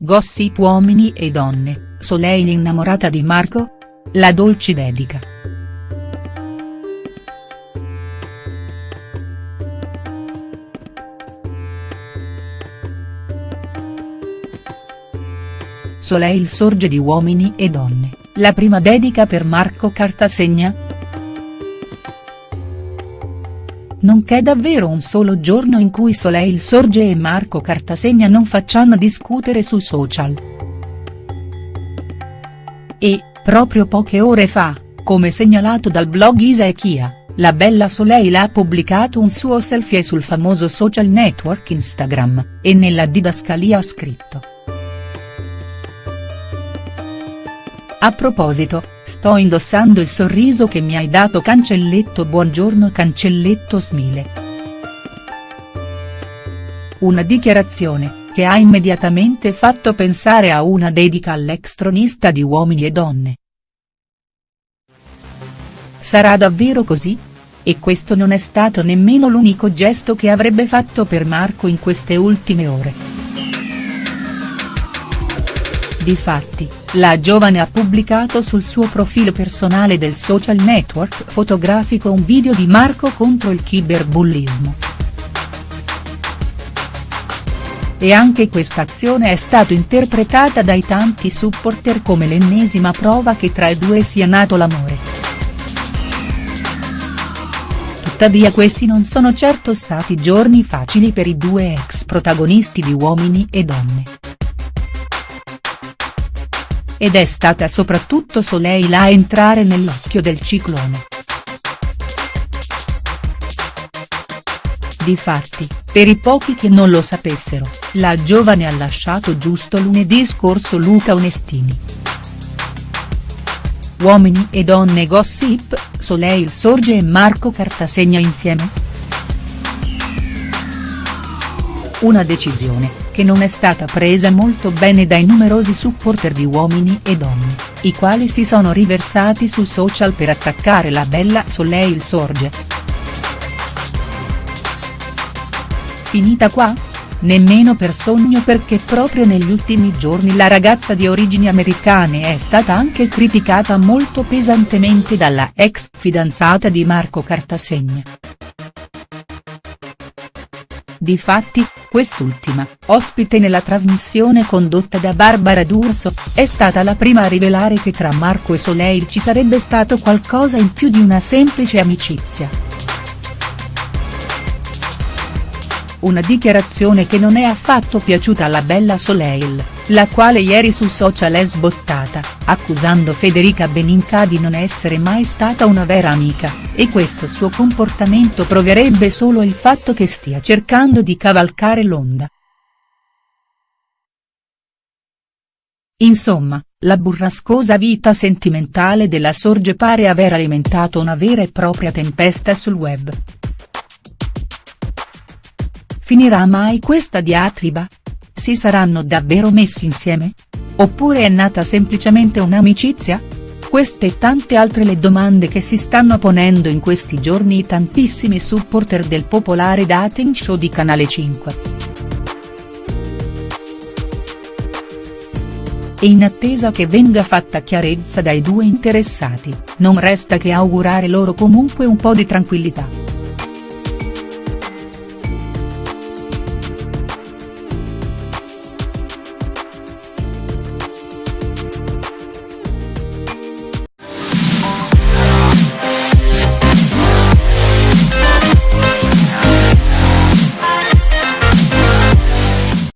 Gossip uomini e donne, Soleil innamorata di Marco? La dolce dedica. Soleil sorge di Uomini e donne, la prima dedica per Marco Cartasegna?. Non c'è davvero un solo giorno in cui Soleil sorge e Marco Cartasegna non facciano discutere su social. E, proprio poche ore fa, come segnalato dal blog Isa e Chia, la bella Soleil ha pubblicato un suo selfie sul famoso social network Instagram, e nella didascalia ha scritto. A proposito, sto indossando il sorriso che mi hai dato cancelletto buongiorno cancelletto smile. Una dichiarazione, che ha immediatamente fatto pensare a una dedica all'ex tronista di Uomini e Donne. Sarà davvero così? E questo non è stato nemmeno l'unico gesto che avrebbe fatto per Marco in queste ultime ore. Difatti, la giovane ha pubblicato sul suo profilo personale del social network fotografico un video di Marco contro il cyberbullismo. E anche questa azione è stata interpretata dai tanti supporter come l'ennesima prova che tra i due sia nato l'amore. Tuttavia questi non sono certo stati giorni facili per i due ex protagonisti di Uomini e Donne ed è stata soprattutto Soleil a entrare nell'occhio del ciclone. Difatti, per i pochi che non lo sapessero, la giovane ha lasciato giusto lunedì scorso Luca Onestini. Uomini e donne gossip, Soleil sorge e Marco Cartasegna insieme?. Una decisione, che non è stata presa molto bene dai numerosi supporter di Uomini e Donne, i quali si sono riversati su social per attaccare la bella Soleil Sorge. Finita qua? Nemmeno per sogno perché proprio negli ultimi giorni la ragazza di origini americane è stata anche criticata molto pesantemente dalla ex fidanzata di Marco Cartasegna. Difatti, quest'ultima, ospite nella trasmissione condotta da Barbara D'Urso, è stata la prima a rivelare che tra Marco e Soleil ci sarebbe stato qualcosa in più di una semplice amicizia. Una dichiarazione che non è affatto piaciuta alla bella Soleil la quale ieri su social è sbottata, accusando Federica Beninca di non essere mai stata una vera amica, e questo suo comportamento proverebbe solo il fatto che stia cercando di cavalcare l'onda. Insomma, la burrascosa vita sentimentale della Sorge pare aver alimentato una vera e propria tempesta sul web. Finirà mai questa diatriba? Si saranno davvero messi insieme? Oppure è nata semplicemente un'amicizia? Queste e tante altre le domande che si stanno ponendo in questi giorni i tantissimi supporter del popolare dating show di Canale 5. E in attesa che venga fatta chiarezza dai due interessati, non resta che augurare loro comunque un po' di tranquillità.